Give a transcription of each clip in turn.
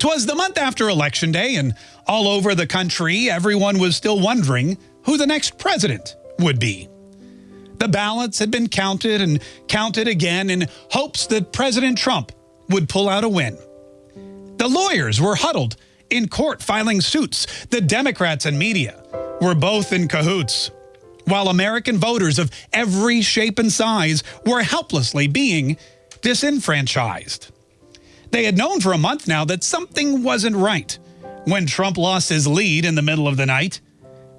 'Twas the month after Election Day, and all over the country, everyone was still wondering who the next president would be. The ballots had been counted and counted again in hopes that President Trump would pull out a win. The lawyers were huddled in court filing suits. The Democrats and media were both in cahoots, while American voters of every shape and size were helplessly being disenfranchised. They had known for a month now that something wasn't right. When Trump lost his lead in the middle of the night,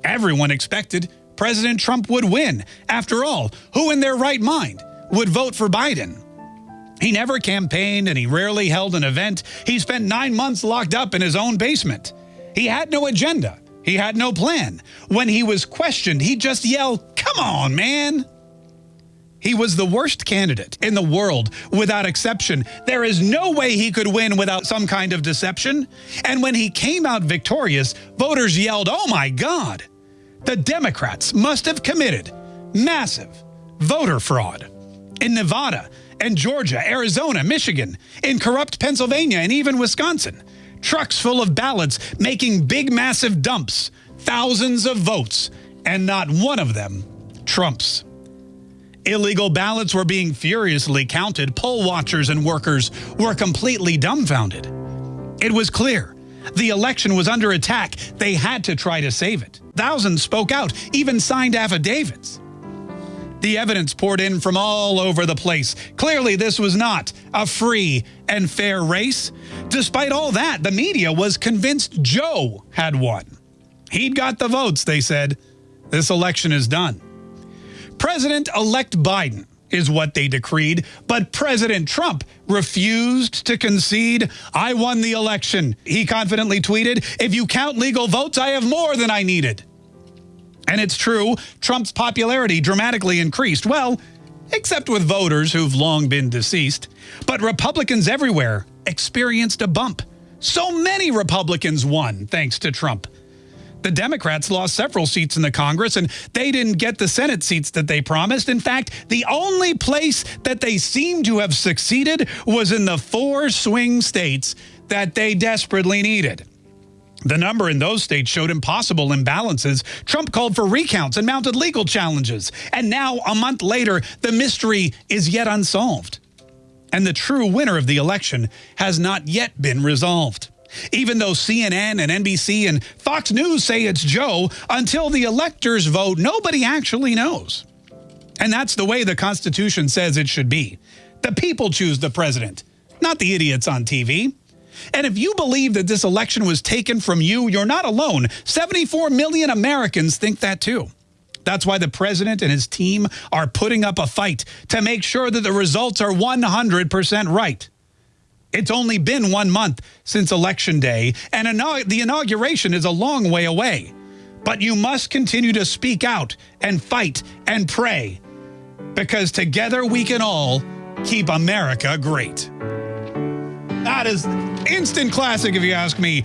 everyone expected President Trump would win. After all, who in their right mind would vote for Biden? He never campaigned and he rarely held an event. He spent nine months locked up in his own basement. He had no agenda. He had no plan. When he was questioned, he'd just yell, come on, man. He was the worst candidate in the world without exception. There is no way he could win without some kind of deception. And when he came out victorious, voters yelled, oh my God. The Democrats must have committed massive voter fraud. In Nevada and Georgia, Arizona, Michigan, in corrupt Pennsylvania, and even Wisconsin, trucks full of ballots making big, massive dumps, thousands of votes, and not one of them Trump's. Illegal ballots were being furiously counted. Poll watchers and workers were completely dumbfounded. It was clear. The election was under attack. They had to try to save it. Thousands spoke out, even signed affidavits. The evidence poured in from all over the place. Clearly, this was not a free and fair race. Despite all that, the media was convinced Joe had won. He'd got the votes, they said. This election is done. President-elect Biden is what they decreed, but President Trump refused to concede. I won the election. He confidently tweeted, if you count legal votes, I have more than I needed. And it's true, Trump's popularity dramatically increased. Well, except with voters who've long been deceased. But Republicans everywhere experienced a bump. So many Republicans won thanks to Trump. The Democrats lost several seats in the Congress, and they didn't get the Senate seats that they promised. In fact, the only place that they seemed to have succeeded was in the four swing states that they desperately needed. The number in those states showed impossible imbalances. Trump called for recounts and mounted legal challenges. And now, a month later, the mystery is yet unsolved. And the true winner of the election has not yet been resolved. Even though CNN and NBC and Fox News say it's Joe, until the electors vote, nobody actually knows. And that's the way the Constitution says it should be. The people choose the president, not the idiots on TV. And if you believe that this election was taken from you, you're not alone. 74 million Americans think that too. That's why the president and his team are putting up a fight to make sure that the results are 100% right. It's only been one month since Election Day, and the inauguration is a long way away. But you must continue to speak out and fight and pray, because together we can all keep America great. That is instant classic, if you ask me.